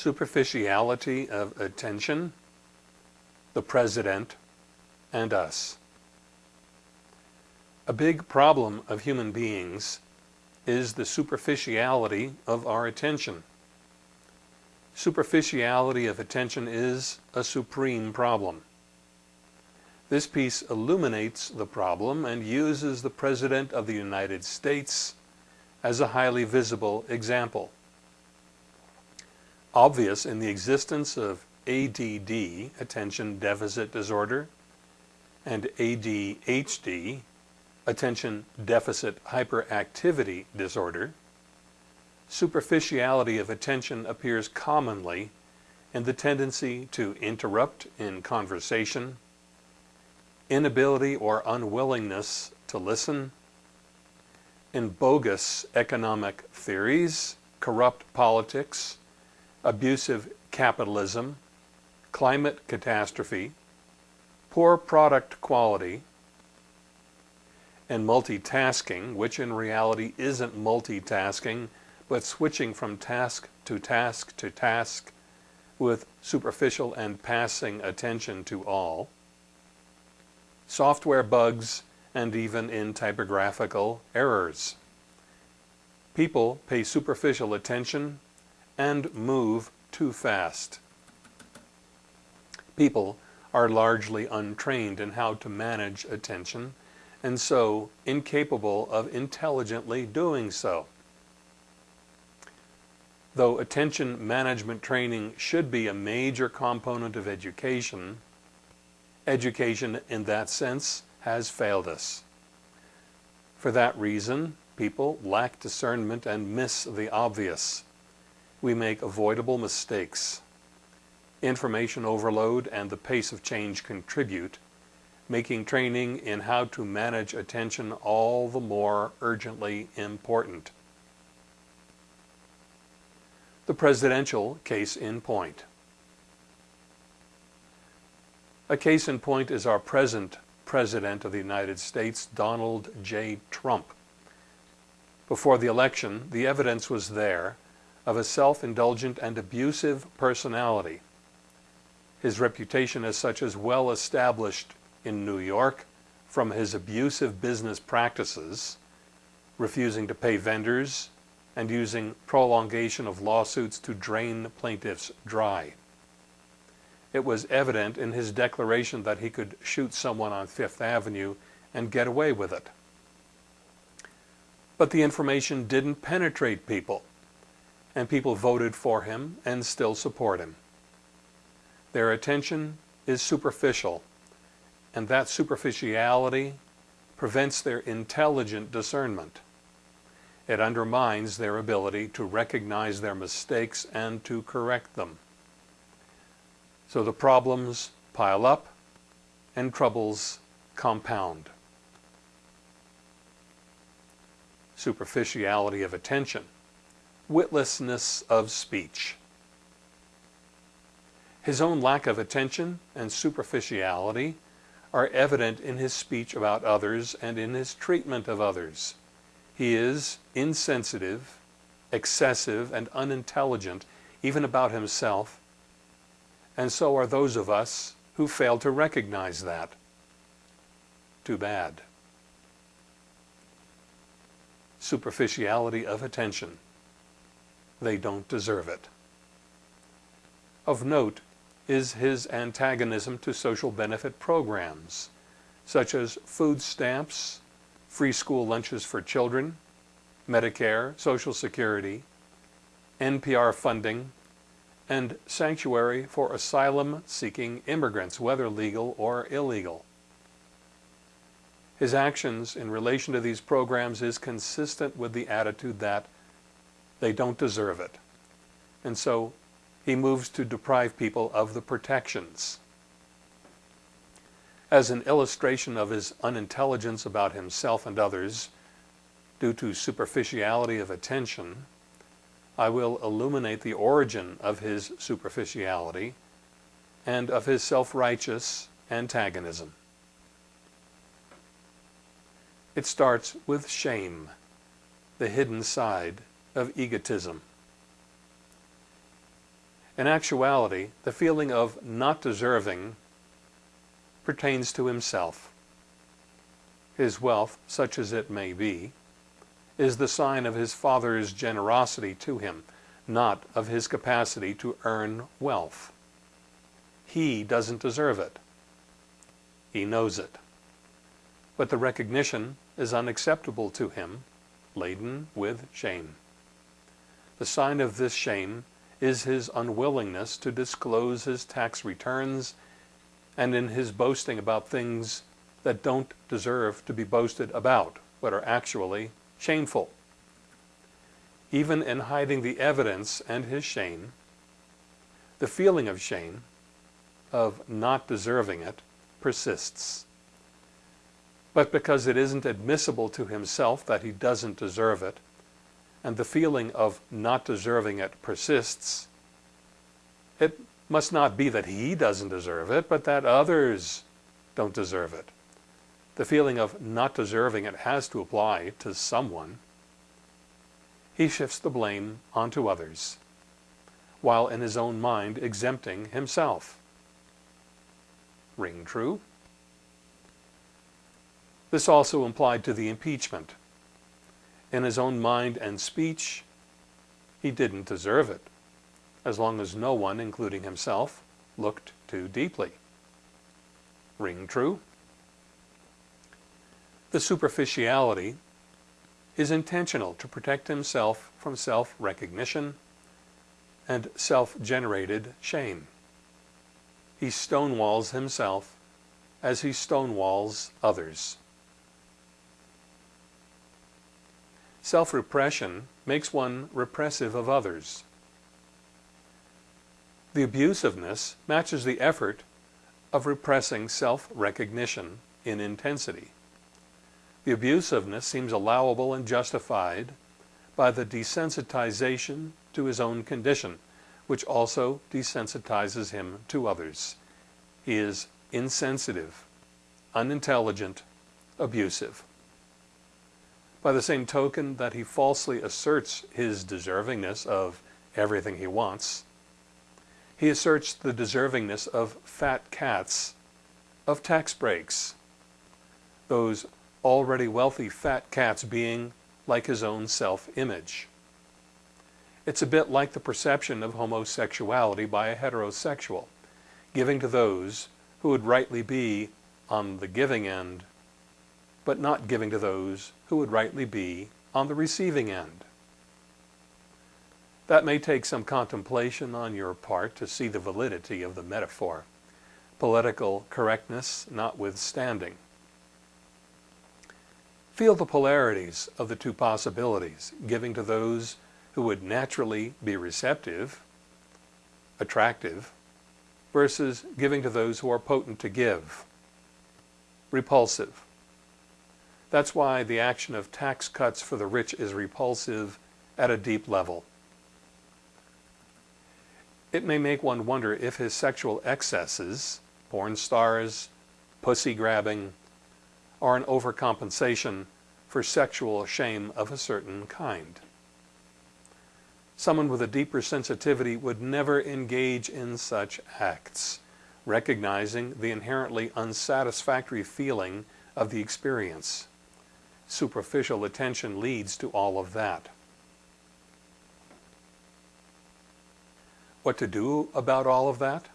superficiality of attention, the President, and us. A big problem of human beings is the superficiality of our attention. Superficiality of attention is a supreme problem. This piece illuminates the problem and uses the President of the United States as a highly visible example. Obvious in the existence of ADD, Attention Deficit Disorder, and ADHD, Attention Deficit Hyperactivity Disorder, superficiality of attention appears commonly in the tendency to interrupt in conversation, inability or unwillingness to listen, in bogus economic theories, corrupt politics, abusive capitalism, climate catastrophe, poor product quality, and multitasking, which in reality isn't multitasking, but switching from task to task to task with superficial and passing attention to all, software bugs, and even in typographical errors. People pay superficial attention and move too fast. People are largely untrained in how to manage attention and so incapable of intelligently doing so. Though attention management training should be a major component of education, education in that sense has failed us. For that reason, people lack discernment and miss the obvious. We make avoidable mistakes. Information overload and the pace of change contribute, making training in how to manage attention all the more urgently important. The presidential case in point. A case in point is our present President of the United States, Donald J. Trump. Before the election, the evidence was there of a self-indulgent and abusive personality. His reputation as such is well established in New York from his abusive business practices, refusing to pay vendors, and using prolongation of lawsuits to drain plaintiffs dry. It was evident in his declaration that he could shoot someone on Fifth Avenue and get away with it. But the information didn't penetrate people, and people voted for him and still support him. Their attention is superficial, and that superficiality prevents their intelligent discernment. It undermines their ability to recognize their mistakes and to correct them. So the problems pile up and troubles compound. Superficiality of attention, witlessness of speech. His own lack of attention and superficiality are evident in his speech about others and in his treatment of others. He is insensitive, excessive, and unintelligent even about himself and so are those of us who fail to recognize that. Too bad. Superficiality of attention. They don't deserve it. Of note is his antagonism to social benefit programs, such as food stamps, free school lunches for children, Medicare, Social Security, NPR funding, and sanctuary for asylum-seeking immigrants, whether legal or illegal. His actions in relation to these programs is consistent with the attitude that they don't deserve it. And so he moves to deprive people of the protections. As an illustration of his unintelligence about himself and others, due to superficiality of attention, I will illuminate the origin of his superficiality and of his self-righteous antagonism. It starts with shame, the hidden side of egotism. In actuality, the feeling of not deserving pertains to himself. His wealth, such as it may be, is the sign of his father's generosity to him, not of his capacity to earn wealth. He doesn't deserve it. He knows it. But the recognition is unacceptable to him, laden with shame. The sign of this shame is his unwillingness to disclose his tax returns and in his boasting about things that don't deserve to be boasted about, but are actually shameful. Even in hiding the evidence and his shame, the feeling of shame, of not deserving it, persists. But because it isn't admissible to himself that he doesn't deserve it, and the feeling of not deserving it persists, it must not be that he doesn't deserve it, but that others don't deserve it. The feeling of not deserving it has to apply to someone. He shifts the blame onto others, while in his own mind exempting himself. Ring true? This also applied to the impeachment. In his own mind and speech, he didn't deserve it, as long as no one, including himself, looked too deeply. Ring true? The superficiality is intentional to protect himself from self-recognition and self-generated shame. He stonewalls himself as he stonewalls others. Self-repression makes one repressive of others. The abusiveness matches the effort of repressing self-recognition in intensity. The abusiveness seems allowable and justified by the desensitization to his own condition, which also desensitizes him to others. He is insensitive, unintelligent, abusive. By the same token that he falsely asserts his deservingness of everything he wants, he asserts the deservingness of fat cats, of tax breaks, those already wealthy fat cats being like his own self-image. It's a bit like the perception of homosexuality by a heterosexual, giving to those who would rightly be on the giving end but not giving to those who would rightly be on the receiving end. That may take some contemplation on your part to see the validity of the metaphor, political correctness notwithstanding. Feel the polarities of the two possibilities, giving to those who would naturally be receptive, attractive, versus giving to those who are potent to give, repulsive. That's why the action of tax cuts for the rich is repulsive at a deep level. It may make one wonder if his sexual excesses, porn stars, pussy grabbing, are an overcompensation for sexual shame of a certain kind. Someone with a deeper sensitivity would never engage in such acts, recognizing the inherently unsatisfactory feeling of the experience superficial attention leads to all of that. What to do about all of that?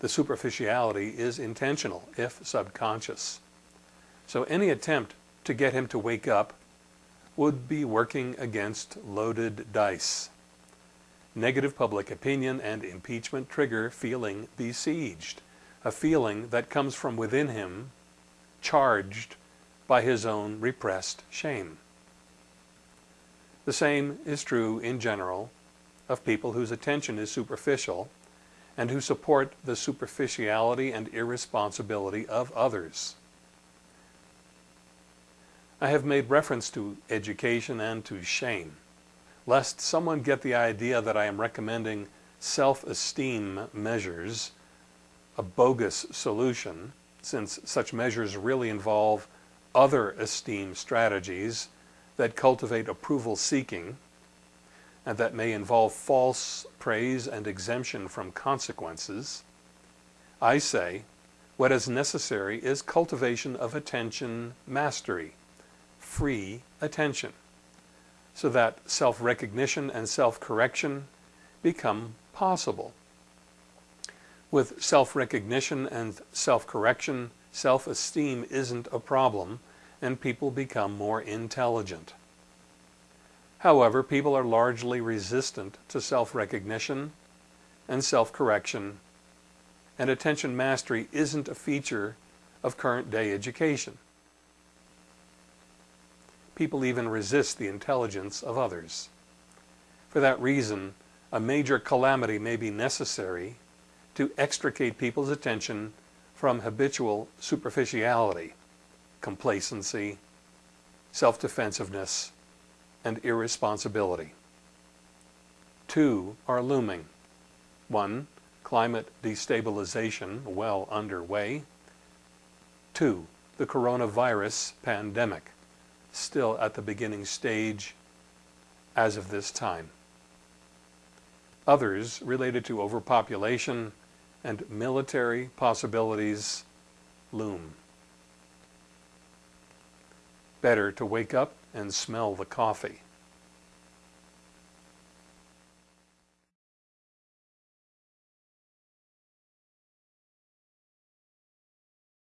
The superficiality is intentional, if subconscious. So any attempt to get him to wake up would be working against loaded dice. Negative public opinion and impeachment trigger feeling besieged, a feeling that comes from within him, charged by his own repressed shame. The same is true in general of people whose attention is superficial and who support the superficiality and irresponsibility of others. I have made reference to education and to shame, lest someone get the idea that I am recommending self-esteem measures, a bogus solution, since such measures really involve other esteem strategies that cultivate approval seeking and that may involve false praise and exemption from consequences, I say what is necessary is cultivation of attention mastery, free attention, so that self-recognition and self-correction become possible. With self-recognition and self-correction, self-esteem isn't a problem and people become more intelligent. However, people are largely resistant to self-recognition and self-correction, and attention mastery isn't a feature of current day education. People even resist the intelligence of others. For that reason, a major calamity may be necessary to extricate people's attention from habitual superficiality, complacency, self-defensiveness, and irresponsibility. Two are looming. One, climate destabilization well underway. Two, the coronavirus pandemic, still at the beginning stage as of this time. Others related to overpopulation and military possibilities loom. Better to wake up and smell the coffee.